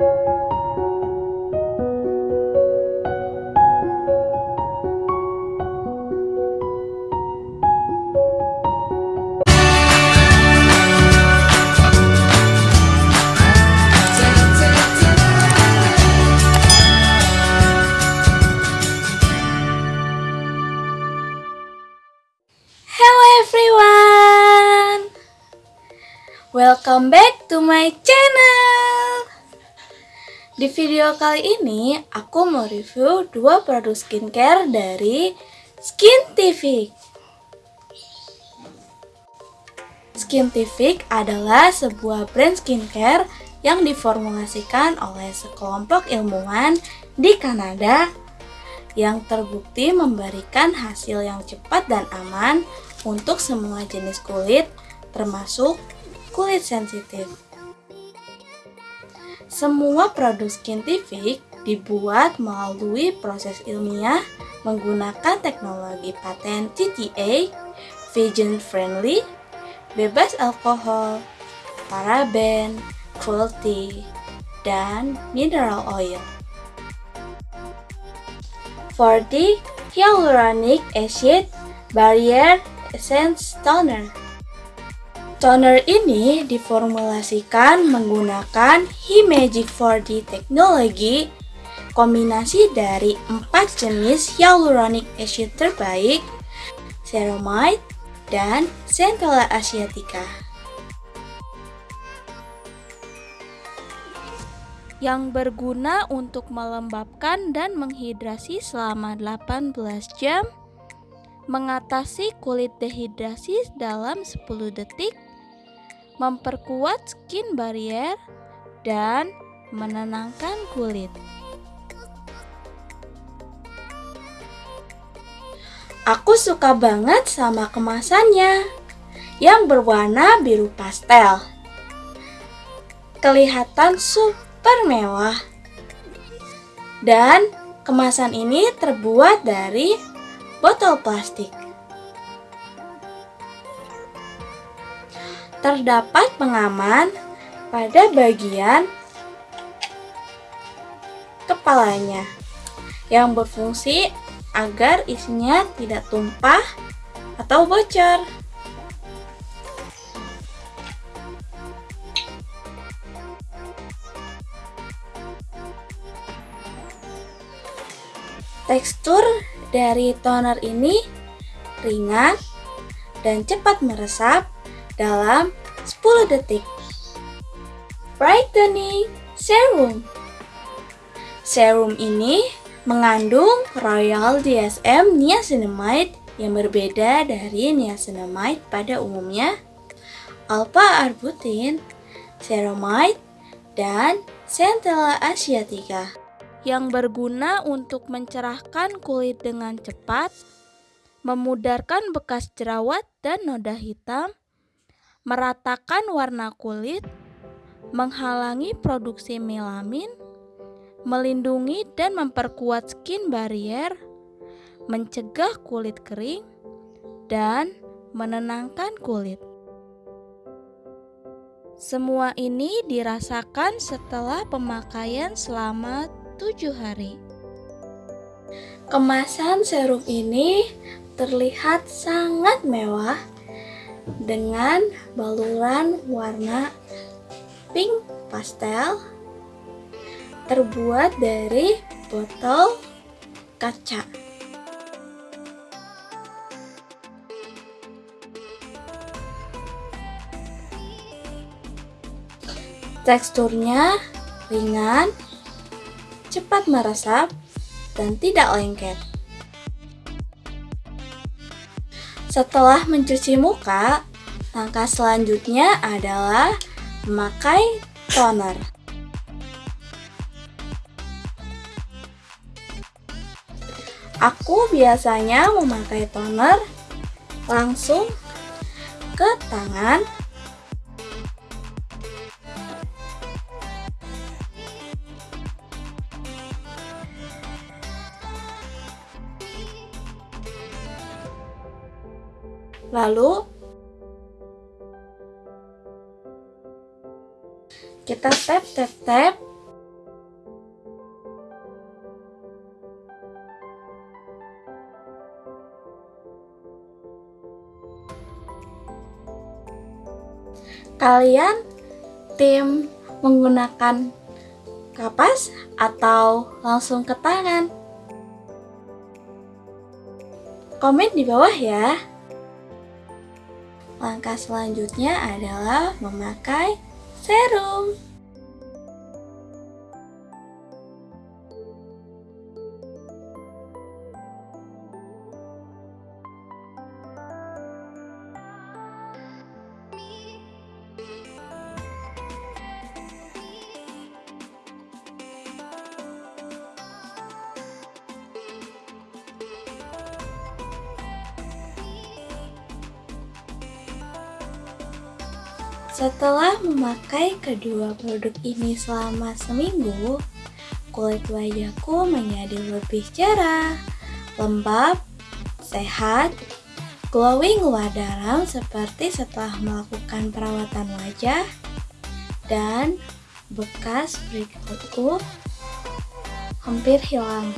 Hello everyone! Welcome back to my channel! Di video kali ini, aku mau review dua produk skincare dari Skintific. Skintific adalah sebuah brand skincare yang diformulasikan oleh sekelompok ilmuwan di Kanada yang terbukti memberikan hasil yang cepat dan aman untuk semua jenis kulit, termasuk kulit sensitif. Semua produk skintific dibuat melalui proses ilmiah menggunakan teknologi paten TTA, vegan friendly, bebas alkohol, paraben, cruelty, dan mineral oil. 40 Hyaluronic Acid Barrier Essence Toner Toner ini diformulasikan menggunakan He-Magic 4D teknologi kombinasi dari empat jenis hyaluronic acid terbaik, ceramide, dan centella asiatica. yang berguna untuk melembabkan dan menghidrasi selama 18 jam, mengatasi kulit dehidrasi dalam 10 detik, memperkuat skin barrier, dan menenangkan kulit. Aku suka banget sama kemasannya yang berwarna biru pastel. Kelihatan super mewah. Dan kemasan ini terbuat dari botol plastik. Terdapat pengaman pada bagian kepalanya yang berfungsi agar isinya tidak tumpah atau bocor. Tekstur dari toner ini ringan dan cepat meresap dalam 10 detik. Brightening Serum Serum ini mengandung Royal DSM Niacinamide yang berbeda dari niacinamide pada umumnya, alpha-arbutin, ceramide, dan centella asiatica yang berguna untuk mencerahkan kulit dengan cepat, memudarkan bekas jerawat dan noda hitam, meratakan warna kulit, menghalangi produksi melamin, melindungi dan memperkuat skin barrier, mencegah kulit kering, dan menenangkan kulit. Semua ini dirasakan setelah pemakaian selama 7 hari. Kemasan serum ini terlihat sangat mewah dengan baluran warna pink pastel terbuat dari botol kaca. Teksturnya ringan cepat meresap, dan tidak lengket. Setelah mencuci muka, langkah selanjutnya adalah memakai toner. Aku biasanya memakai toner langsung ke tangan Lalu kita tap tap tap kalian tim menggunakan kapas atau langsung ke tangan? Komen di bawah ya. Langkah selanjutnya adalah memakai serum. Setelah memakai kedua produk ini selama seminggu, kulit wajahku menjadi lebih cerah, lembab, sehat, glowing luar dalam seperti setelah melakukan perawatan wajah, dan bekas breakoutku hampir hilang.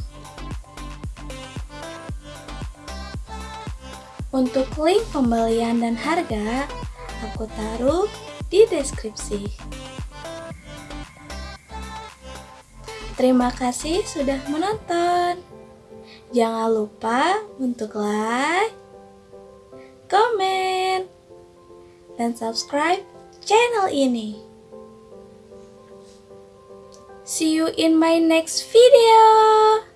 Untuk link pembelian dan harga, aku taruh di deskripsi. Terima kasih sudah menonton. Jangan lupa untuk like, komen, dan subscribe channel ini. See you in my next video.